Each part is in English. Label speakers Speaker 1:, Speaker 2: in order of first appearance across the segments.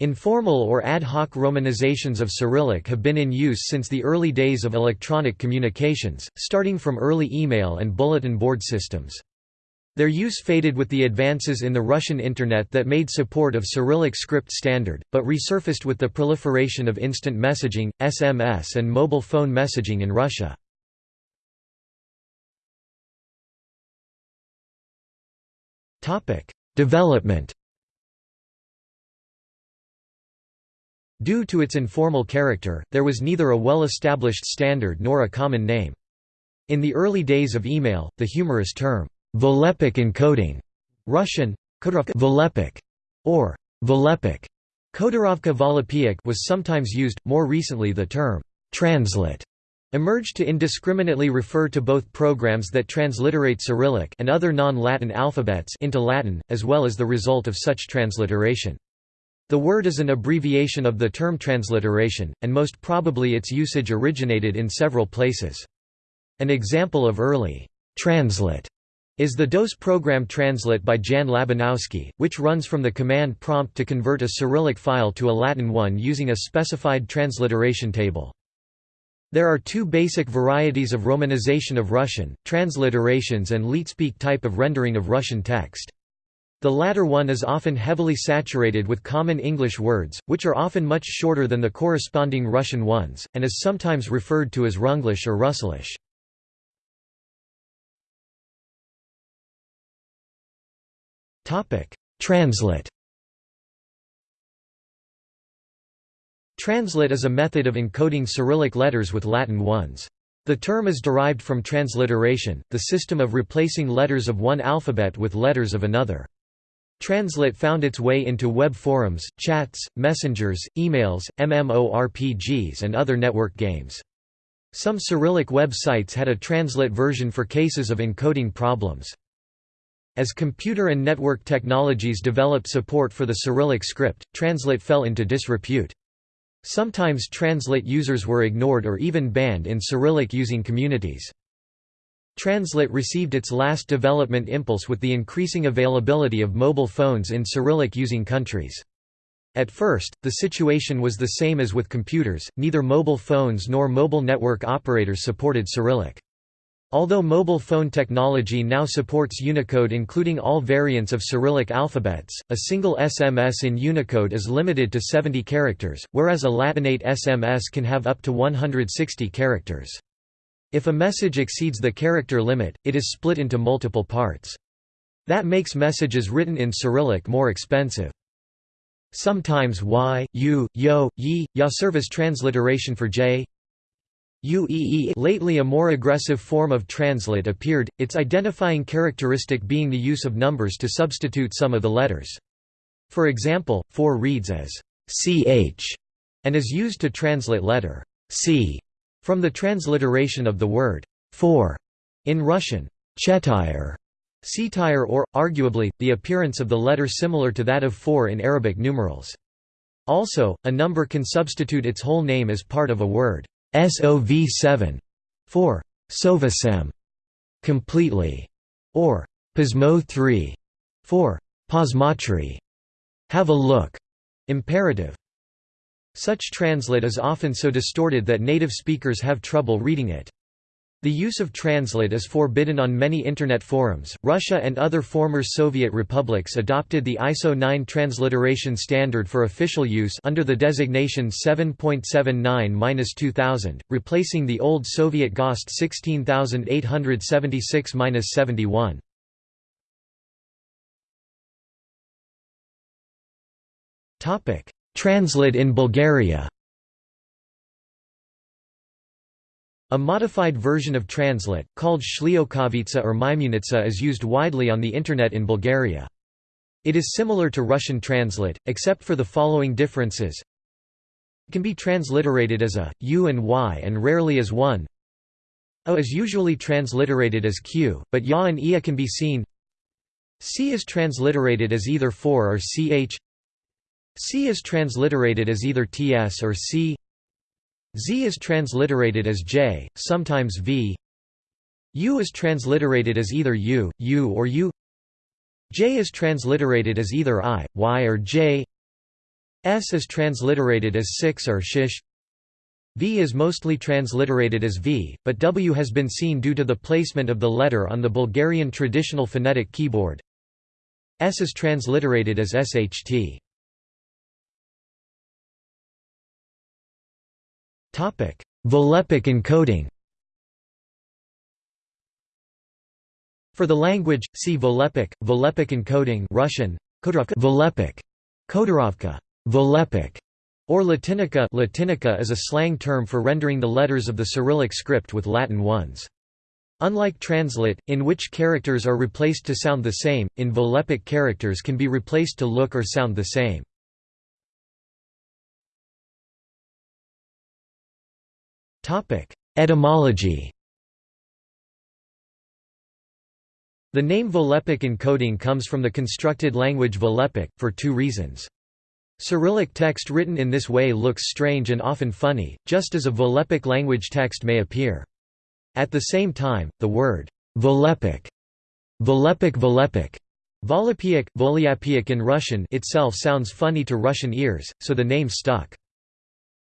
Speaker 1: Informal or ad hoc romanizations of Cyrillic have been in use since the early days of electronic communications, starting from early email and bulletin board systems. Their use faded with the advances in the Russian Internet that made support of Cyrillic script standard, but resurfaced with the proliferation of instant messaging, SMS and mobile phone messaging in Russia. Development Due to its informal character, there was neither a well-established standard nor a common name. In the early days of email, the humorous term, Volapük encoding Russian, or Volopiak was sometimes used, more recently the term «translit» emerged to indiscriminately refer to both programs that transliterate Cyrillic and other non-Latin alphabets into Latin, as well as the result of such transliteration. The word is an abbreviation of the term transliteration, and most probably its usage originated in several places. An example of early «translit» is the DOS program Translit by Jan Labanowski, which runs from the command prompt to convert a Cyrillic file to a Latin one using a specified transliteration table. There are two basic varieties of romanization of Russian, transliterations and LeetSpeak type of rendering of Russian text. The latter one is often heavily saturated with common English words, which are often much shorter than the corresponding Russian ones, and is sometimes referred to as Runglish or Russelish. Translit Translit is a method of encoding Cyrillic letters with Latin ones. The term is derived from transliteration, the system of replacing letters of one alphabet with letters of another. Translit found its way into web forums, chats, messengers, emails, MMORPGs and other network games. Some Cyrillic websites had a translit version for cases of encoding problems. As computer and network technologies developed support for the Cyrillic script, Translit fell into disrepute. Sometimes Translit users were ignored or even banned in Cyrillic using communities. Translit received its last development impulse with the increasing availability of mobile phones in Cyrillic using countries. At first, the situation was the same as with computers, neither mobile phones nor mobile network operators supported Cyrillic. Although mobile phone technology now supports Unicode including all variants of Cyrillic alphabets, a single SMS in Unicode is limited to 70 characters, whereas a Latinate SMS can have up to 160 characters. If a message exceeds the character limit, it is split into multiple parts. That makes messages written in Cyrillic more expensive. Sometimes y, u, yo, yi, ya serve as transliteration for j, lately a more aggressive form of translit appeared, its identifying characteristic being the use of numbers to substitute some of the letters. For example, 4 reads as ch and is used to translate letter c from the transliteration of the word for in Russian chetire, cetire or, arguably, the appearance of the letter similar to that of 4 in Arabic numerals. Also, a number can substitute its whole name as part of a word. SOV7 for Sovasem completely or Pasmo 3 for Posmatri have a look imperative such translit is often so distorted that native speakers have trouble reading it the use of Translit is forbidden on many Internet forums. Russia and other former Soviet republics adopted the ISO 9 transliteration standard for official use under the designation 7.79-2000, replacing the old Soviet GOST 16876-71. Translit in Bulgaria A modified version of Translit, called Shliokovitsa or Maimunitsa is used widely on the Internet in Bulgaria. It is similar to Russian Translit, except for the following differences. It can be transliterated as a, u and y and rarely as one. O is usually transliterated as q, but ya and ia can be seen. C is transliterated as either 4 or ch. C is transliterated as either ts or c. Z is transliterated as J, sometimes V. U is transliterated as either U, U or U. J is transliterated as either I, Y or J. S is transliterated as 6 or shish V is mostly transliterated as V, but W has been seen due to the placement of the letter on the Bulgarian traditional phonetic keyboard. S is transliterated as SHT. Volapük encoding For the language, see Volapük, Volapük encoding Russian, Volapük, Kodorovka, Volapük, or Latinica Latinica is a slang term for rendering the letters of the Cyrillic script with Latin ones. Unlike translit, in which characters are replaced to sound the same, in Volapük characters can be replaced to look or sound the same. Etymology The name Volapük encoding comes from the constructed language Volapük, for two reasons. Cyrillic text written in this way looks strange and often funny, just as a Volapük language text may appear. At the same time, the word Volapük, Volapük Volapük, Volapyiak in Russian itself sounds funny to Russian ears, so the name stuck.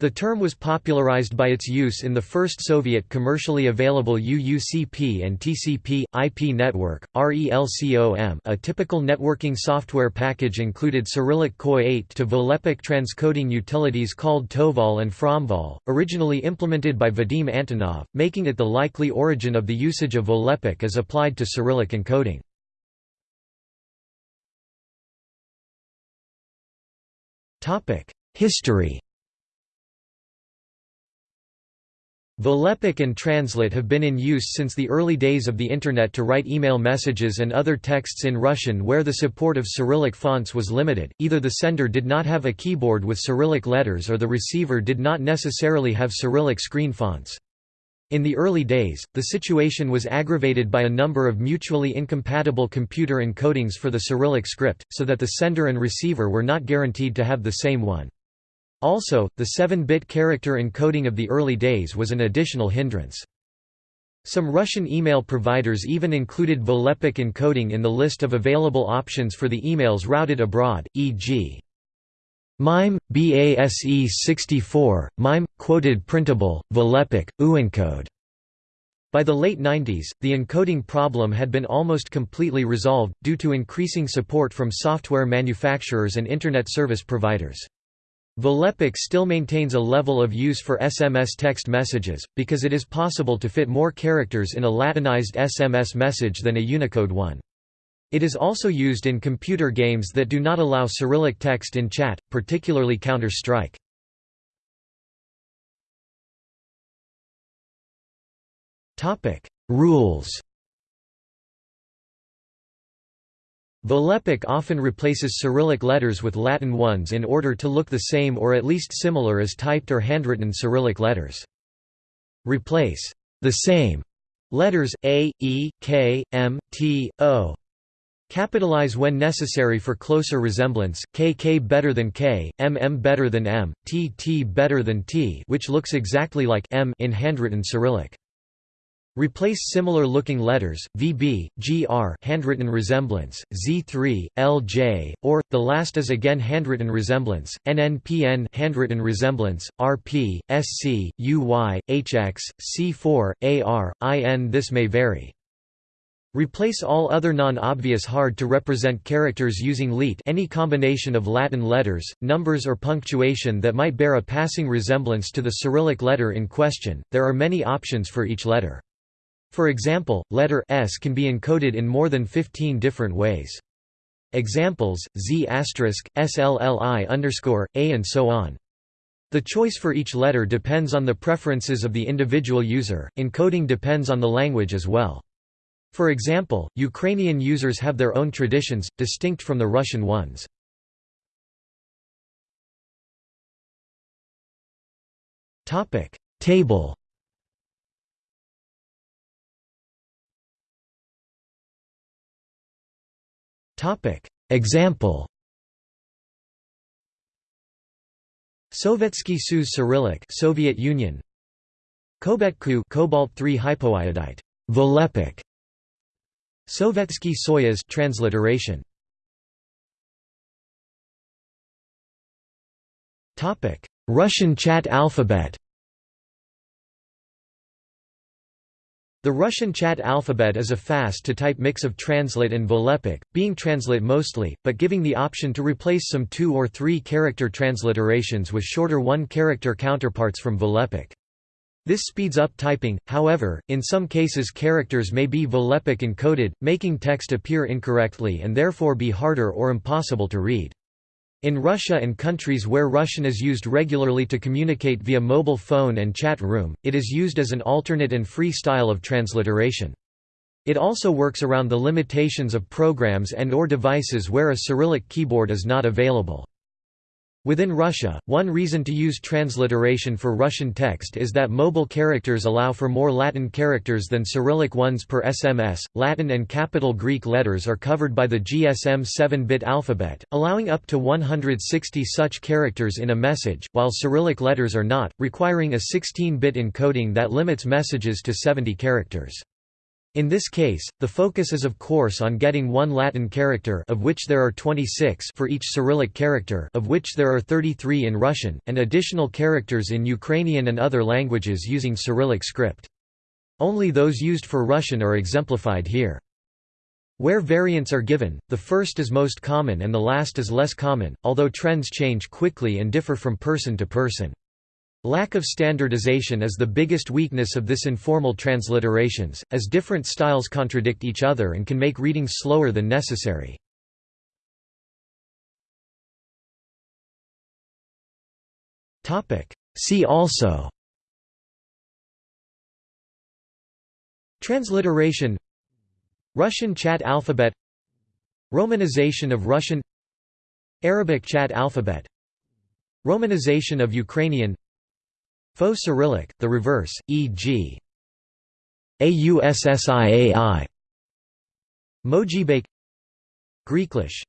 Speaker 1: The term was popularized by its use in the first Soviet commercially available UUCP and TCP, IP network, RELCOM a typical networking software package included Cyrillic KOI-8 to Volapük transcoding utilities called Toval and Fromval, originally implemented by Vadim Antonov, making it the likely origin of the usage of Volapük as applied to Cyrillic encoding. History Volapük and Translit have been in use since the early days of the Internet to write email messages and other texts in Russian where the support of Cyrillic fonts was limited, either the sender did not have a keyboard with Cyrillic letters or the receiver did not necessarily have Cyrillic screen fonts. In the early days, the situation was aggravated by a number of mutually incompatible computer encodings for the Cyrillic script, so that the sender and receiver were not guaranteed to have the same one. Also, the 7-bit character encoding of the early days was an additional hindrance. Some Russian email providers even included Volapük encoding in the list of available options for the emails routed abroad, e.g. MIME, BASE 64, MIME, quoted printable, Volapük, UEncode. By the late 90s, the encoding problem had been almost completely resolved, due to increasing support from software manufacturers and Internet service providers. Volapük still maintains a level of use for SMS text messages, because it is possible to fit more characters in a Latinized SMS message than a Unicode one. It is also used in computer games that do not allow Cyrillic text in chat, particularly Counter-Strike. Rules Volapük often replaces Cyrillic letters with Latin ones in order to look the same or at least similar as typed or handwritten Cyrillic letters. Replace the same letters A, E, K, M, T, O. Capitalize when necessary for closer resemblance, K K better than K, M M better than M, T T better than T which looks exactly like M in handwritten Cyrillic. Replace similar-looking letters, VB, GR handwritten resemblance, Z3, LJ, or, the last is again handwritten resemblance, NNPN handwritten resemblance, RP, SC, UY, HX, C4, AR, IN This may vary. Replace all other non-obvious hard-to-represent characters using LEET any combination of Latin letters, numbers or punctuation that might bear a passing resemblance to the Cyrillic letter in question, there are many options for each letter. For example, letter S can be encoded in more than 15 different ways. Examples, Z SLLI underscore, A and so on. The choice for each letter depends on the preferences of the individual user, encoding depends on the language as well. For example, Ukrainian users have their own traditions, distinct from the Russian ones. Table Topic. Example. Sovietsky Soyuz Cyrillic Soviet Union. Kobetku cobalt 3 hypoiodite. Volapük Sovietsky Soyuz transliteration. Topic: Russian Chat alphabet The Russian Chat alphabet is a fast-to-type mix of Translit and Volapük, being Translit mostly, but giving the option to replace some two- or three-character transliterations with shorter one-character counterparts from Volapük. This speeds up typing, however, in some cases characters may be Volapük encoded, making text appear incorrectly and therefore be harder or impossible to read. In Russia and countries where Russian is used regularly to communicate via mobile phone and chat room, it is used as an alternate and free style of transliteration. It also works around the limitations of programs and or devices where a Cyrillic keyboard is not available. Within Russia, one reason to use transliteration for Russian text is that mobile characters allow for more Latin characters than Cyrillic ones per SMS. Latin and capital Greek letters are covered by the GSM 7-bit alphabet, allowing up to 160 such characters in a message, while Cyrillic letters are not, requiring a 16-bit encoding that limits messages to 70 characters. In this case, the focus is of course on getting one Latin character of which there are 26 for each Cyrillic character of which there are 33 in Russian, and additional characters in Ukrainian and other languages using Cyrillic script. Only those used for Russian are exemplified here. Where variants are given, the first is most common and the last is less common, although trends change quickly and differ from person to person. Lack of standardization is the biggest weakness of this informal transliterations, as different styles contradict each other and can make reading slower than necessary. See also Transliteration Russian chat alphabet Romanization of Russian Arabic chat alphabet Romanization of Ukrainian Faux Cyrillic, the reverse, e.g. AUSSIAI Mojibake. Greeklish